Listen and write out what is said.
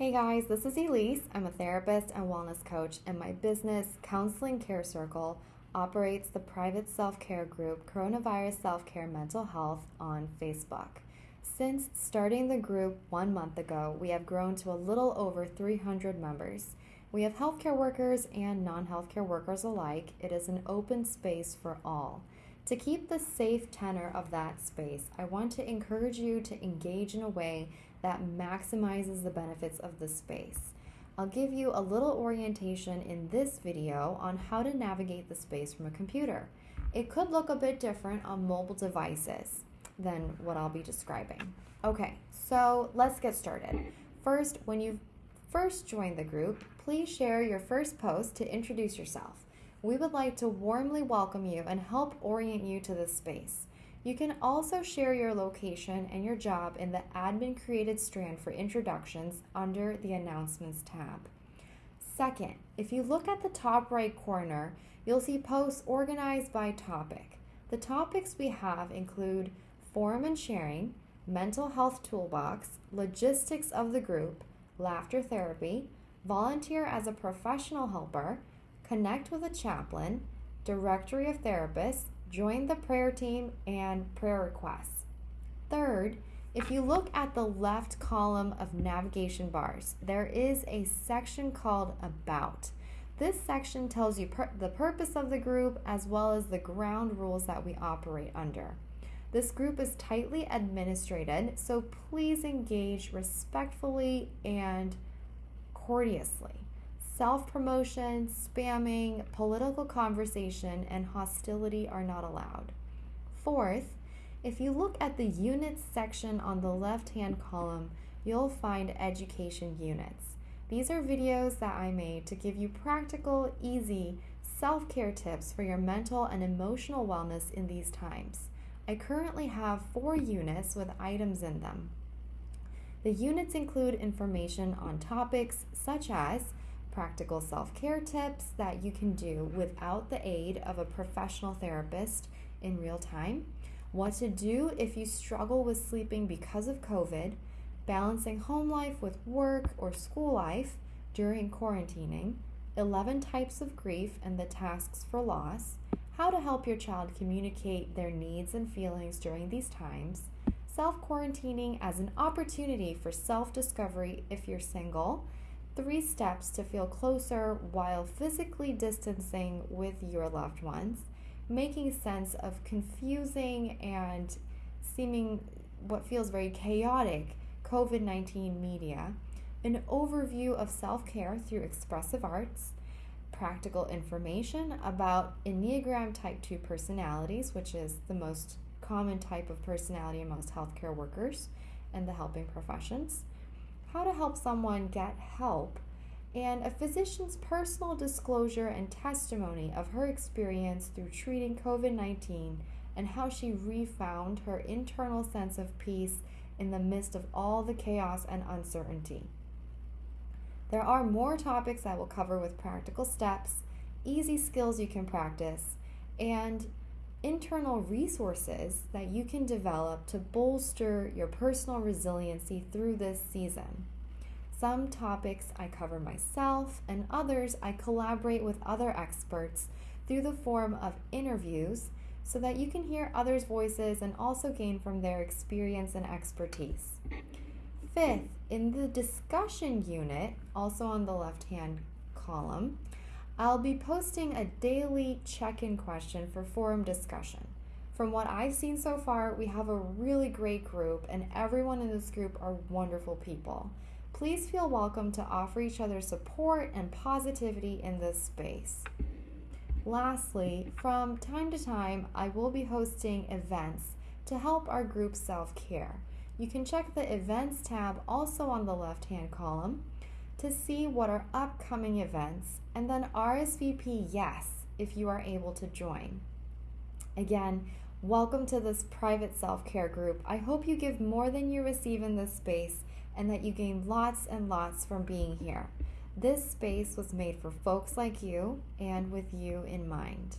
Hey guys, this is Elise. I'm a therapist and wellness coach, and my business, Counseling Care Circle, operates the private self care group Coronavirus Self Care Mental Health on Facebook. Since starting the group one month ago, we have grown to a little over 300 members. We have healthcare workers and non healthcare workers alike. It is an open space for all. To keep the safe tenor of that space, I want to encourage you to engage in a way that maximizes the benefits of the space. I'll give you a little orientation in this video on how to navigate the space from a computer. It could look a bit different on mobile devices than what I'll be describing. Okay, so let's get started. First, when you first join the group, please share your first post to introduce yourself. We would like to warmly welcome you and help orient you to this space. You can also share your location and your job in the admin created strand for introductions under the announcements tab. Second, if you look at the top right corner, you'll see posts organized by topic. The topics we have include forum and sharing, mental health toolbox, logistics of the group, laughter therapy, volunteer as a professional helper, connect with a chaplain, directory of therapists, join the prayer team, and prayer requests. Third, if you look at the left column of navigation bars, there is a section called About. This section tells you the purpose of the group as well as the ground rules that we operate under. This group is tightly administrated, so please engage respectfully and courteously. Self promotion, spamming, political conversation, and hostility are not allowed. Fourth, if you look at the units section on the left hand column, you'll find education units. These are videos that I made to give you practical, easy self care tips for your mental and emotional wellness in these times. I currently have four units with items in them. The units include information on topics such as practical self care tips that you can do without the aid of a professional therapist in real time, what to do if you struggle with sleeping because of COVID, balancing home life with work or school life during quarantining, 11 types of grief and the tasks for loss, how to help your child communicate their needs and feelings during these times, self quarantining as an opportunity for self discovery if you're single three steps to feel closer while physically distancing with your loved ones, making sense of confusing and seeming what feels very chaotic COVID 19 media, an overview of self care through expressive arts, practical information about Enneagram Type 2 personalities, which is the most common type of personality amongst healthcare workers and the helping professions how to help someone get help, and a physician's personal disclosure and testimony of her experience through treating COVID 19 and how she refound her internal sense of peace in the midst of all the chaos and uncertainty. There are more topics I will cover with practical steps, easy skills you can practice, and internal resources that you can develop to bolster your personal resiliency through this season. Some topics I cover myself, and others I collaborate with other experts through the form of interviews so that you can hear others' voices and also gain from their experience and expertise. Fifth, in the discussion unit, also on the left hand column, I'll be posting a daily check in question for forum discussion. From what I've seen so far, we have a really great group, and everyone in this group are wonderful people. Please feel welcome to offer each other support and positivity in this space. Lastly, from time to time, I will be hosting events to help our group self care. You can check the events tab also on the left hand column to see what are upcoming events and then RSVP yes if you are able to join. Again, welcome to this private self care group. I hope you give more than you receive in this space and that you gain lots and lots from being here. This space was made for folks like you and with you in mind.